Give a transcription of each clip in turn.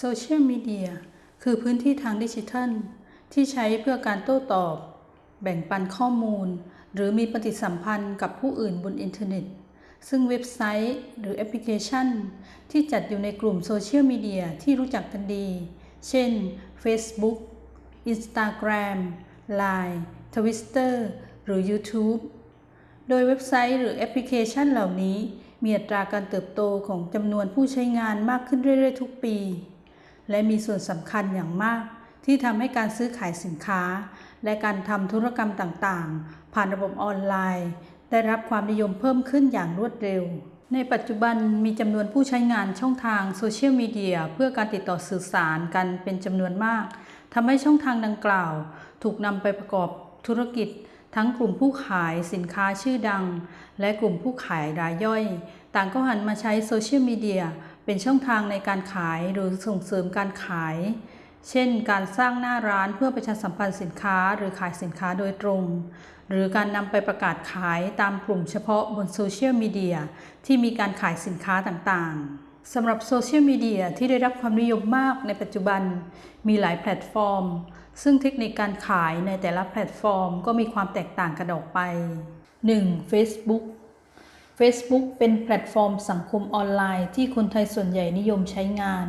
โซเชียลมีเดียคือพื้นที่ทางดิจิทัล ที่ใช้เพื่อการโต้ตอบ แบ่งปันข้อมูล หรือมีปฏิสัมพันธ์กับผู้อื่นบนอินเทอร์เน็ต ซึ่งเว็บไซต์หรือแอปพลิเคชัน ที่จัดอยู่ในกลุ่มโซเชียลมีเดียที่รู้จักกันดี เช่น Facebook Instagram Line Twitter หรือ YouTube โดยเว็บไซต์หรือแอปพลิเคชันเหล่านี้มีอัตราการเติบโตของจำนวนผู้ใช้งานมากขึ้นเรื่อยๆ ทุกปี และมีส่วนสำคัญอย่างมาก ที่ทำให้การซื้อขายสินค้า และการทำธุรกรรมต่างๆ ผ่านระบบออนไลน์ ได้รับความนิยมเพิ่มขึ้นอย่างรวดเร็ว ในปัจจุบันมีจำนวนผู้ใช้งานช่องทางโซเชียลมีเดียเพื่อการติดต่อสื่อสารกันเป็นจำนวนมากทำให้ช่องทางดังกล่าว ถูกนำไปประกอบธุรกิจ ทั้งกลุ่มผู้ขายสินค้าชื่อดัง และกลุ่มผู้ขายรายย่อย ต่างก็หันมาใช้โซเชียลมีเดีย เป็นช่องทางในการขายหรือส่งเสริมการขาย เช่น การสร้างหน้าร้านเพื่อประชาสัมพันธ์สินค้าหรือขายสินค้าโดยตรง หรือการนำไปประกาศขายตามกลุ่มเฉพาะบนโซเชียลมีเดียที่มีการขายสินค้าต่างๆสำหรับโซเชียลมีเดียที่ได้รับความนิยมมากในปัจจุบัน มีหลายแพลตฟอร์ม ซึ่งเทคนิคการขายในแต่ละแพลตฟอร์ม ก็มีความแตกต่างกันออกไป 1. Facebook Facebook เป็นแพลตฟอร์มสังคมออนไลน์ที่คนไทยส่วนใหญ่นิยมใช้งาน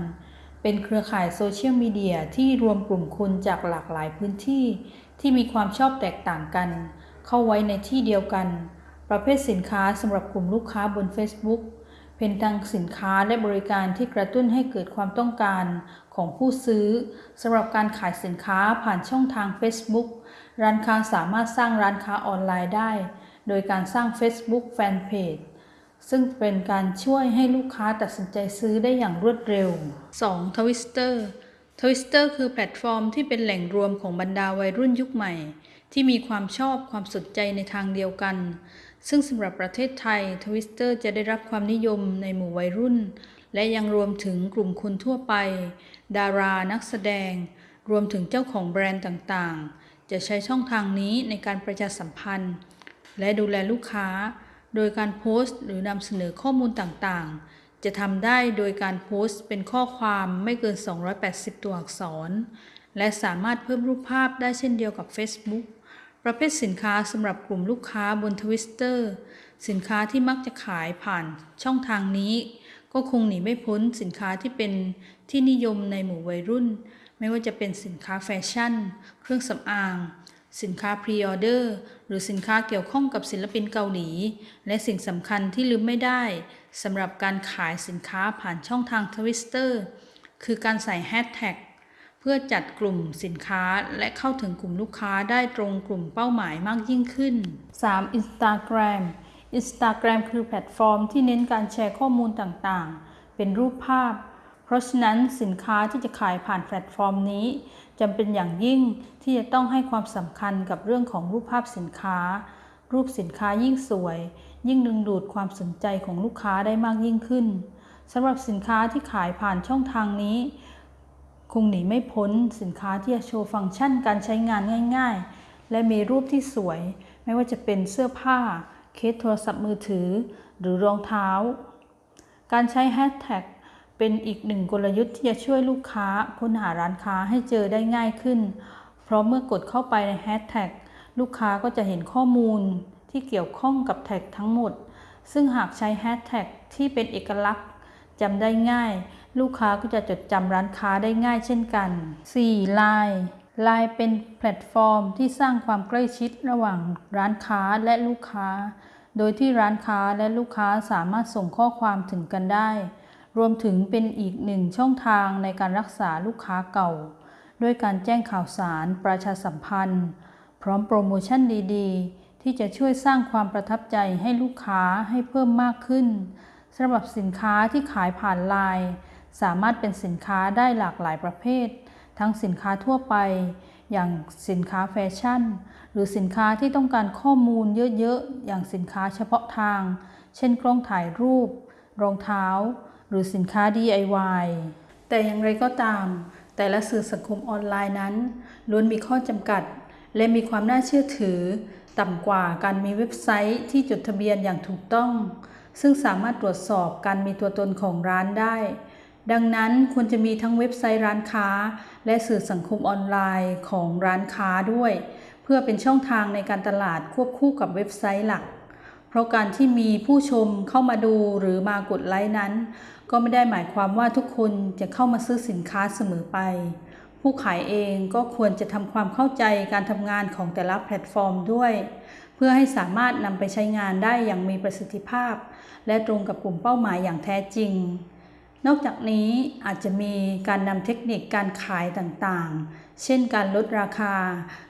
เป็นเครือข่ายโซเชียลมีเดียที่รวมกลุ่มคนจากหลากหลายพื้นที่ ที่มีความชอบแตกต่างกัน เข้าไว้ในที่เดียวกัน ประเภทสินค้าสำหรับกลุ่มลูกค้าบน Facebook เป็นทั้งสินค้าและบริการที่กระตุ้นให้เกิดความต้องการของผู้ซื้อสำหรับการขายสินค้าผ่านช่องทาง Facebook ร้านค้าสามารถสร้างร้านค้าออนไลน์ได้ โดยการสร้าง Facebook Fanpage ซึ่งเป็นการช่วยให้ลูกค้าตัดสินใจซื้อได้อย่างรวดเร็ว 2. Twitter Twitter คือแพลตฟอร์มที่เป็นแหล่งรวมของบรรดาวัยรุ่นยุคใหม่ ที่มีความชอบความสนใจในทางเดียวกัน ซึ่งสำหรับประเทศไทย Twitter จะได้รับความนิยมในหมู่วัยรุ่น และยังรวมถึงกลุ่มคนทั่วไป ดารานักแสดง รวมถึงเจ้าของแบรนด์ต่างๆ จะใช้ช่องทางนี้ในการประชาสัมพันธ์ และดูแลลูกค้า โดยการโพสต์ หรือนำเสนอข้อมูลต่างๆ จะทำได้โดยการโพสต์เป็นข้อความไม่เกิน 280 ตัวอักษร และสามารถเพิ่มรูปภาพได้เช่นเดียวกับ Facebook ประเภทสินค้าสำหรับกลุ่มลูกค้าบน Twitter สินค้าที่มักจะขายผ่านช่องทางนี้ ก็คงหนีไม่พ้นสินค้าที่เป็นที่นิยมในหมู่วัยรุ่น ไม่ว่าจะเป็นสินค้าแฟชั่น เครื่องสำอาง สินค้าพรีออเดอร์หรือสินค้าเกี่ยวข้องกับศิลปินเกาหลี และสิ่งสำคัญที่ลืมไม่ได้สำหรับการขายสินค้าผ่านช่องทาง Twitter คือการใส่แฮชแท็กเพื่อจัดกลุ่มสินค้าและเข้าถึงกลุ่มลูกค้าได้ตรงกลุ่มเป้าหมายมากยิ่งขึ้น 3. Instagram Instagram คือแพลตฟอร์มที่เน้นการแชร์ข้อมูลต่างๆ เป็นรูปภาพ เพราะฉะนั้นสินค้าที่จะขายผ่านแพลตฟอร์มนี้จำเป็นอย่างยิ่งที่จะต้องให้ความสำคัญกับเรื่องของรูปภาพสินค้า รูปสินค้ายิ่งสวย ยิ่งดึงดูดความสนใจของลูกค้าได้มากยิ่งขึ้นสำหรับสินค้าที่ขายผ่านช่องทางนี้ คงหนีไม่พ้นสินค้าที่จะโชว์ฟังก์ชันการใช้งานง่าย ๆ และมีรูปที่สวย ไม่ว่าจะเป็นเสื้อผ้า เคสโทรศัพท์มือถือ หรือรองเท้า การใช้แฮชแท็ก เป็นอีกหนึ่งกลยุทธ์ที่จะช่วยลูกค้าค้นหาร้านค้าให้เจอได้ง่ายขึ้น เพราะเมื่อกดเข้าไปในแฮชแท็กลูกค้าก็จะเห็นข้อมูลที่เกี่ยวข้องกับแท็กทั้งหมด ซึ่งหากใช้แฮชแท็กที่เป็นเอกลักษณ์จำได้ง่าย ลูกค้าก็จะจดจำร้านค้าได้ง่ายเช่นกัน 4. Line Line เป็นแพลตฟอร์มที่สร้างความใกล้ชิดระหว่างร้านค้าและลูกค้า โดยที่ร้านค้าและลูกค้าสามารถส่งข้อความถึงกันได้ รวมถึงเป็นอีกหนึ่งช่องทางในการรักษาลูกค้าเก่า ด้วยการแจ้งข่าวสารประชาสัมพันธ์ พร้อมโปรโมชั่นดีๆ ที่จะช่วยสร้างความประทับใจให้ลูกค้าให้เพิ่มมากขึ้นสำหรับสินค้าที่ขายผ่านไลน์สามารถเป็นสินค้าได้หลากหลายประเภท ทั้งสินค้าทั่วไป อย่างสินค้าแฟชั่น หรือสินค้าที่ต้องการข้อมูลเยอะๆ อย่างสินค้าเฉพาะทาง เช่นกล้องถ่ายรูป รองเท้า หรือสินค้า DIY แต่อย่างไรก็ตาม แต่ละสื่อสังคมออนไลน์นั้นล้วนมีข้อจำกัด และมีความน่าเชื่อถือ ต่ำกว่าการมีเว็บไซต์ที่จดทะเบียนอย่างถูกต้อง ซึ่งสามารถตรวจสอบการมีตัวตนของร้านได้ ดังนั้นควรจะมีทั้งเว็บไซต์ร้านค้า และสื่อสังคมออนไลน์ของร้านค้าด้วย เพื่อเป็นช่องทางในการตลาดควบคู่กับเว็บไซต์หลัก เพราะการที่มีผู้ชมเข้ามาดูหรือมากดไลค์นั้น ก็ไม่ได้หมายความว่าทุกคนจะเข้ามาซื้อสินค้าเสมอไป ผู้ขายเองก็ควรจะทำความเข้าใจการทำงานของแต่ละแพลตฟอร์มด้วย เพื่อให้สามารถนำไปใช้งานได้อย่างมีประสิทธิภาพ และตรงกับกลุ่มเป้าหมายอย่างแท้จริงนอกจากนี้อาจจะมีการนำเทคนิคการขายต่างๆ เช่นการลดราคา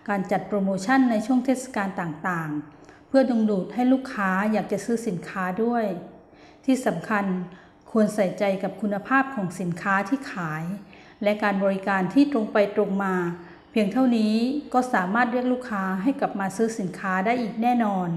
การจัดโปรโมชั่นในช่วงเทศกาลต่างๆ เพื่อดึงดูดให้ลูกค้าอยากจะซื้อสินค้าด้วย ที่สำคัญควรใส่ใจกับคุณภาพของสินค้าที่ขาย และการบริการที่ตรงไปตรงมา เพียงเท่านี้ก็สามารถเรียกลูกค้าให้กลับมาซื้อสินค้าได้อีกแน่นอน